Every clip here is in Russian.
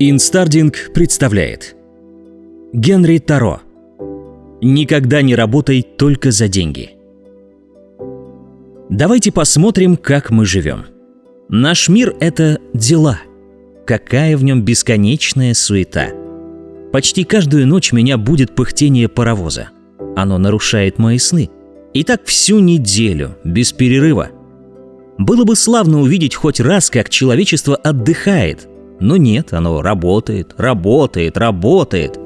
Инстардинг представляет Генри Торо Никогда не работай только за деньги Давайте посмотрим, как мы живем. Наш мир — это дела. Какая в нем бесконечная суета. Почти каждую ночь меня будит пыхтение паровоза. Оно нарушает мои сны. И так всю неделю, без перерыва. Было бы славно увидеть хоть раз, как человечество отдыхает — но нет, оно работает, работает, работает.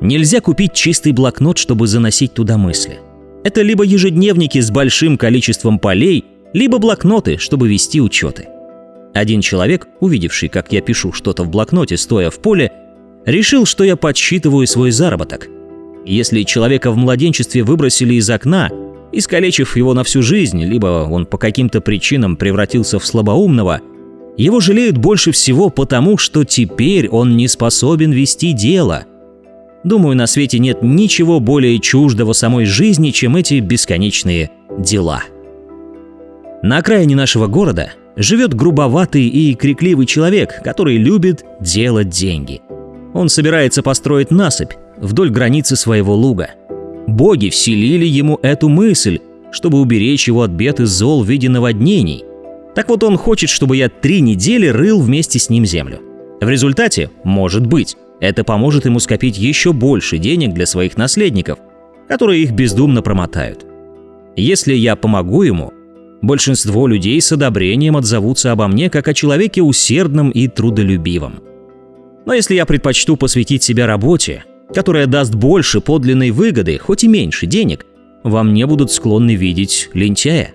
Нельзя купить чистый блокнот, чтобы заносить туда мысли. Это либо ежедневники с большим количеством полей, либо блокноты, чтобы вести учеты. Один человек, увидевший, как я пишу что-то в блокноте, стоя в поле, решил, что я подсчитываю свой заработок. Если человека в младенчестве выбросили из окна, искалечив его на всю жизнь, либо он по каким-то причинам превратился в слабоумного – его жалеют больше всего потому, что теперь он не способен вести дело. Думаю, на свете нет ничего более чуждого самой жизни, чем эти бесконечные дела. На окраине нашего города живет грубоватый и крикливый человек, который любит делать деньги. Он собирается построить насыпь вдоль границы своего луга. Боги вселили ему эту мысль, чтобы уберечь его от бед и зол в виде наводнений, так вот он хочет, чтобы я три недели рыл вместе с ним землю. В результате, может быть, это поможет ему скопить еще больше денег для своих наследников, которые их бездумно промотают. Если я помогу ему, большинство людей с одобрением отзовутся обо мне как о человеке усердном и трудолюбивом. Но если я предпочту посвятить себя работе, которая даст больше подлинной выгоды, хоть и меньше денег, во мне будут склонны видеть лентяя.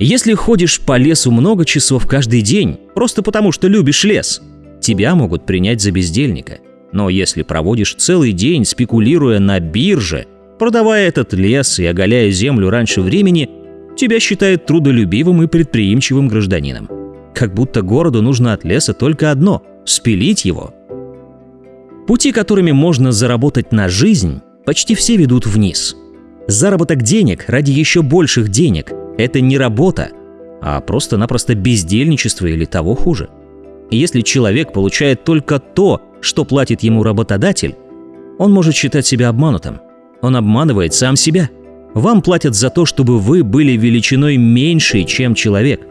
Если ходишь по лесу много часов каждый день, просто потому что любишь лес, тебя могут принять за бездельника. Но если проводишь целый день, спекулируя на бирже, продавая этот лес и оголяя землю раньше времени, тебя считают трудолюбивым и предприимчивым гражданином. Как будто городу нужно от леса только одно – спилить его. Пути, которыми можно заработать на жизнь, почти все ведут вниз. Заработок денег ради еще больших денег – это не работа, а просто-напросто бездельничество или того хуже. Если человек получает только то, что платит ему работодатель, он может считать себя обманутым. Он обманывает сам себя. Вам платят за то, чтобы вы были величиной меньшей, чем человек.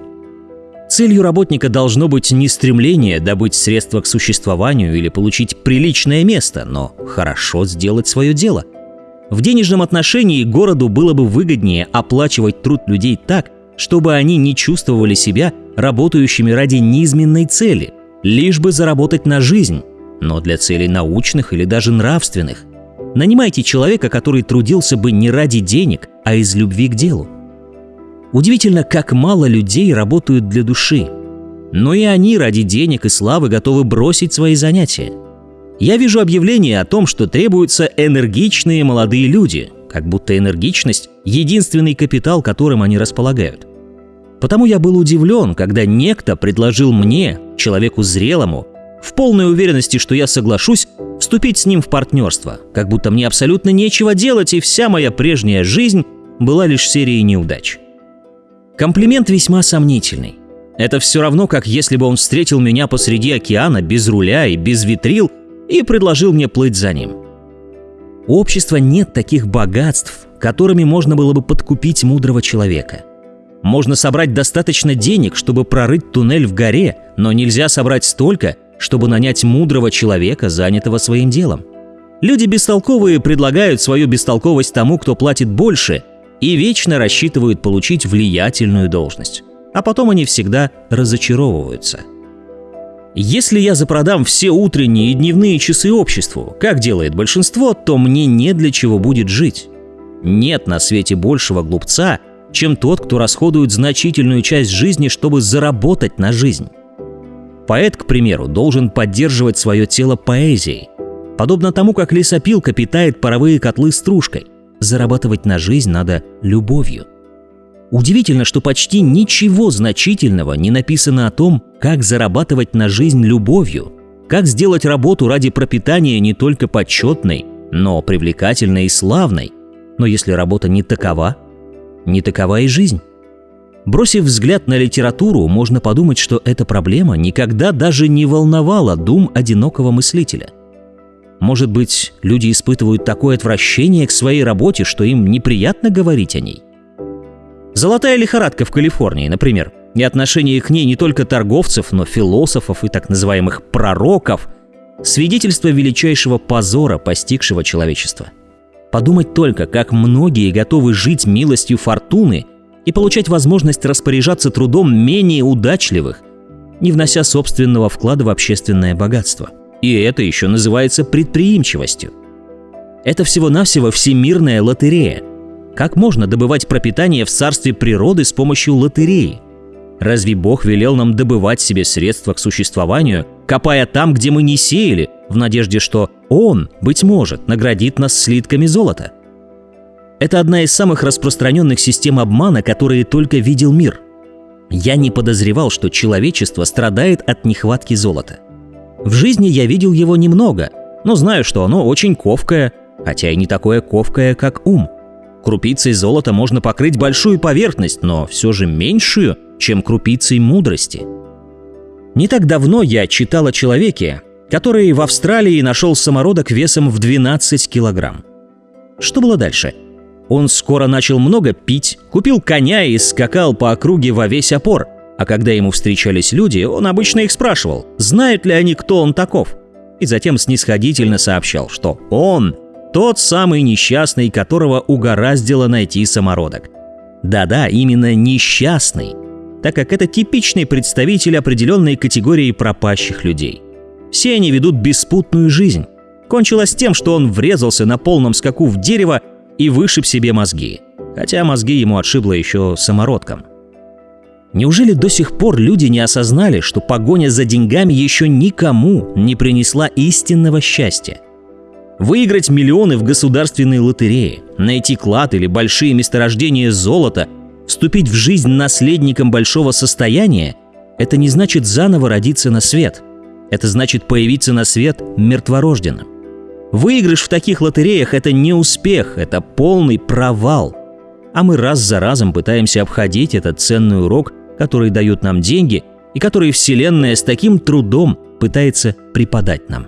Целью работника должно быть не стремление добыть средства к существованию или получить приличное место, но хорошо сделать свое дело – в денежном отношении городу было бы выгоднее оплачивать труд людей так, чтобы они не чувствовали себя работающими ради низменной цели, лишь бы заработать на жизнь, но для целей научных или даже нравственных. Нанимайте человека, который трудился бы не ради денег, а из любви к делу. Удивительно, как мало людей работают для души. Но и они ради денег и славы готовы бросить свои занятия – я вижу объявление о том, что требуются энергичные молодые люди, как будто энергичность – единственный капитал, которым они располагают. Потому я был удивлен, когда некто предложил мне, человеку зрелому, в полной уверенности, что я соглашусь, вступить с ним в партнерство, как будто мне абсолютно нечего делать, и вся моя прежняя жизнь была лишь серией неудач. Комплимент весьма сомнительный. Это все равно, как если бы он встретил меня посреди океана без руля и без витрил и предложил мне плыть за ним. У общества нет таких богатств, которыми можно было бы подкупить мудрого человека. Можно собрать достаточно денег, чтобы прорыть туннель в горе, но нельзя собрать столько, чтобы нанять мудрого человека, занятого своим делом. Люди бестолковые предлагают свою бестолковость тому, кто платит больше, и вечно рассчитывают получить влиятельную должность. А потом они всегда разочаровываются – если я запродам все утренние и дневные часы обществу, как делает большинство, то мне не для чего будет жить. Нет на свете большего глупца, чем тот, кто расходует значительную часть жизни, чтобы заработать на жизнь. Поэт, к примеру, должен поддерживать свое тело поэзией. Подобно тому, как лесопилка питает паровые котлы стружкой. Зарабатывать на жизнь надо любовью – Удивительно, что почти ничего значительного не написано о том, как зарабатывать на жизнь любовью, как сделать работу ради пропитания не только почетной, но привлекательной и славной. Но если работа не такова, не такова и жизнь. Бросив взгляд на литературу, можно подумать, что эта проблема никогда даже не волновала дум одинокого мыслителя. Может быть, люди испытывают такое отвращение к своей работе, что им неприятно говорить о ней? Золотая лихорадка в Калифорнии, например, и отношение к ней не только торговцев, но философов и так называемых пророков – свидетельство величайшего позора, постигшего человечество. Подумать только, как многие готовы жить милостью фортуны – и получать возможность распоряжаться трудом менее удачливых, не внося собственного вклада в общественное богатство. И это еще называется предприимчивостью. Это всего-навсего всемирная лотерея. Как можно добывать пропитание в царстве природы с помощью лотереи? Разве Бог велел нам добывать себе средства к существованию, копая там, где мы не сеяли, в надежде, что Он, быть может, наградит нас слитками золота? Это одна из самых распространенных систем обмана, которые только видел мир. Я не подозревал, что человечество страдает от нехватки золота. В жизни я видел его немного, но знаю, что оно очень ковкое, хотя и не такое ковкое, как ум. Крупицей золота можно покрыть большую поверхность, но все же меньшую, чем крупицей мудрости. Не так давно я читал о человеке, который в Австралии нашел самородок весом в 12 килограмм. Что было дальше? Он скоро начал много пить, купил коня и скакал по округе во весь опор. А когда ему встречались люди, он обычно их спрашивал, знают ли они, кто он таков. И затем снисходительно сообщал, что он тот самый несчастный, которого угораздило найти самородок. Да-да, именно несчастный, так как это типичный представитель определенной категории пропащих людей. Все они ведут беспутную жизнь. Кончилось тем, что он врезался на полном скаку в дерево и вышиб себе мозги, хотя мозги ему отшибло еще самородком. Неужели до сих пор люди не осознали, что погоня за деньгами еще никому не принесла истинного счастья? Выиграть миллионы в государственной лотерее, найти клад или большие месторождения золота, вступить в жизнь наследником большого состояния – это не значит заново родиться на свет. Это значит появиться на свет мертворожденным. Выигрыш в таких лотереях – это не успех, это полный провал. А мы раз за разом пытаемся обходить этот ценный урок, который дают нам деньги и который Вселенная с таким трудом пытается преподать нам.